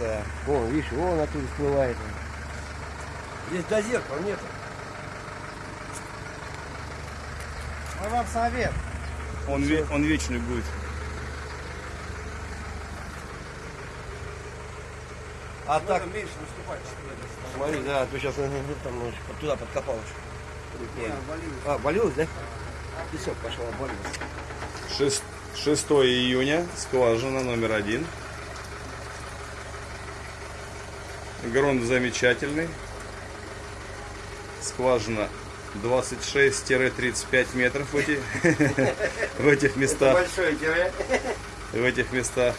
да. Вон, видишь, вон оттуда всплывает. Здесь до зеркала нет. Мой вам совет. Он, ве- он вечный будет. А так меньше наступать. Смотри, да, ты сейчас там. Туда подкопал. А, болелось, да? Песок пошел, обвалился. Шест- 6 июня, скважина номер один. Грунт замечательный. Скважина 26-35 метров в, эти, в этих местах. Большой тире. В этих местах.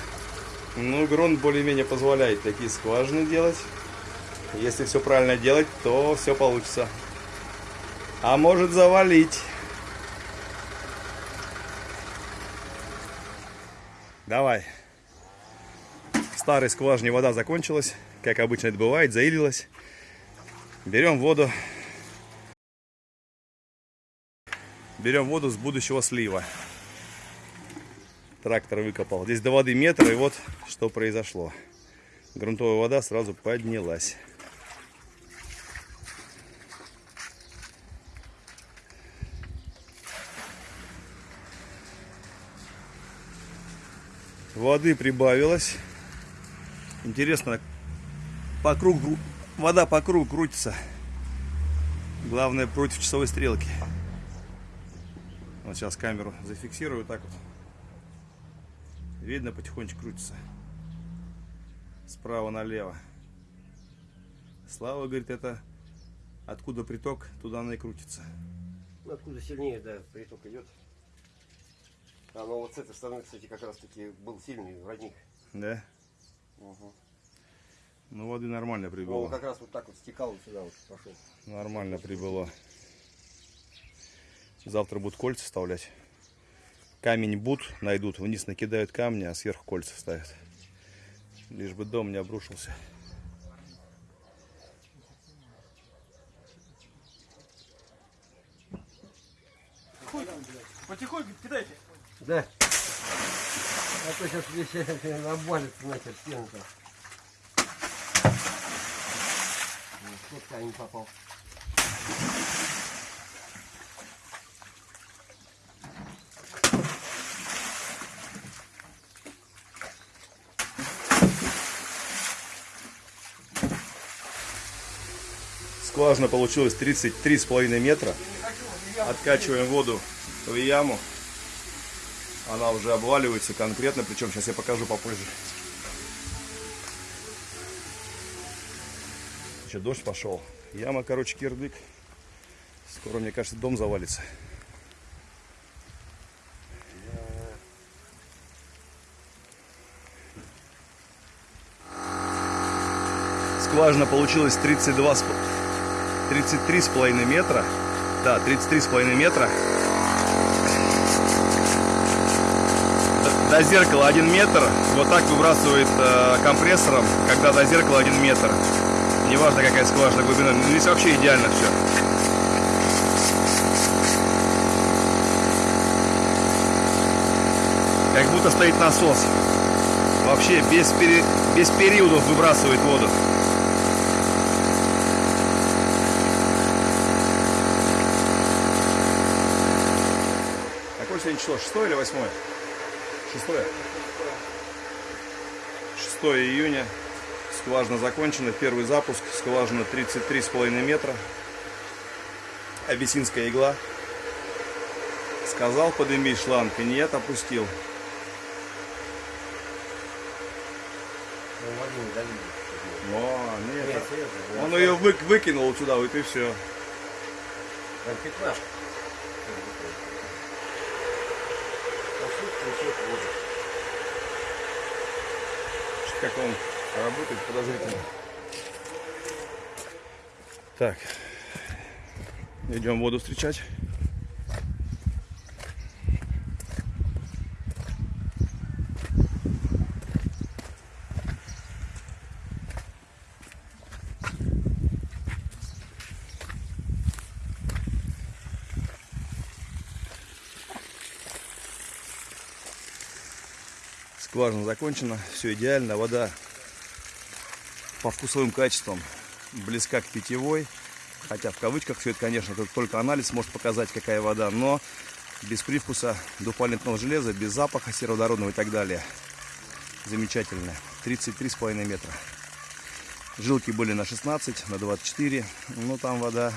Ну, грунт более-менее позволяет такие скважины делать. Если все правильно делать, то все получится. А может завалить. Давай. Старой скважине вода закончилась. Как обычно это бывает, заилилась. Берем воду. Берем воду с будущего слива. Трактор выкопал. Здесь до воды метр, и вот что произошло. Грунтовая вода сразу поднялась. Воды прибавилось. Интересно, по кругу, вода по кругу крутится. Главное против часовой стрелки. Вот сейчас камеру зафиксирую так вот. Видно, потихонечку крутится. Справа налево. Слава говорит, это откуда приток, туда она и крутится. Ну, откуда сильнее, да, приток идет. А ну вот с этой стороны, кстати, как раз таки был сильный родник. Да? Угу. Ну, воды нормально прибыло. как раз вот так вот стекал сюда вот пошел. Нормально прибыло. Завтра будут кольца вставлять. Камень бут найдут, вниз накидают камни, а сверху кольца ставят. Лишь бы дом не обрушился. Потихоньку кидайте. Да. А то сейчас здесь обвалится нахер стенка. Вот камень попал. Скважина получилась 33,5 метра. Откачиваем воду в яму. Она уже обваливается конкретно, причем сейчас я покажу попозже. Еще дождь пошел. Яма, короче, кирдык. Скоро, мне кажется, дом завалится. Скважина получилась 32 с- 33,5 метра. Да, 33,5 метра. До- зеркала 1 метр. Вот так выбрасывает э, компрессором, когда до зеркала 1 метр. Неважно какая скважина глубина. Ну, Здесь вообще идеально все. Как будто стоит насос. Вообще без, пере- без периодов выбрасывает воду. Какое сегодня число? Шестое или восьмое? Шестое. 6 июня. Скважина закончена. Первый запуск. Скважина 33,5 метра. Абиссинская игла. Сказал подымить шланг. и Нет, опустил. Ну. О, нет. Нет. Он ее вы- выкинул туда, вот и все. Там пятнашка. Включить воду. Как он работает подозрительно. Так. Идем воду встречать. Скважина закончена, все идеально, вода по вкусовым качествам близка к питьевой. Хотя в кавычках все это, конечно, только анализ может показать, какая вода, но без привкуса двухвалентного железа, без запаха сероводородного и так далее. Замечательно. 33,5 метра. Жилки были на 16, на 24, но там вода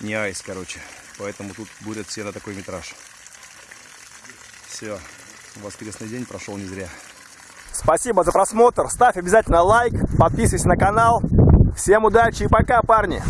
не айс, короче. Поэтому тут будет все на такой метраж. Все, воскресный день прошел не зря. Спасибо за просмотр. Ставь обязательно лайк, подписывайся на канал. Всем удачи и пока, парни!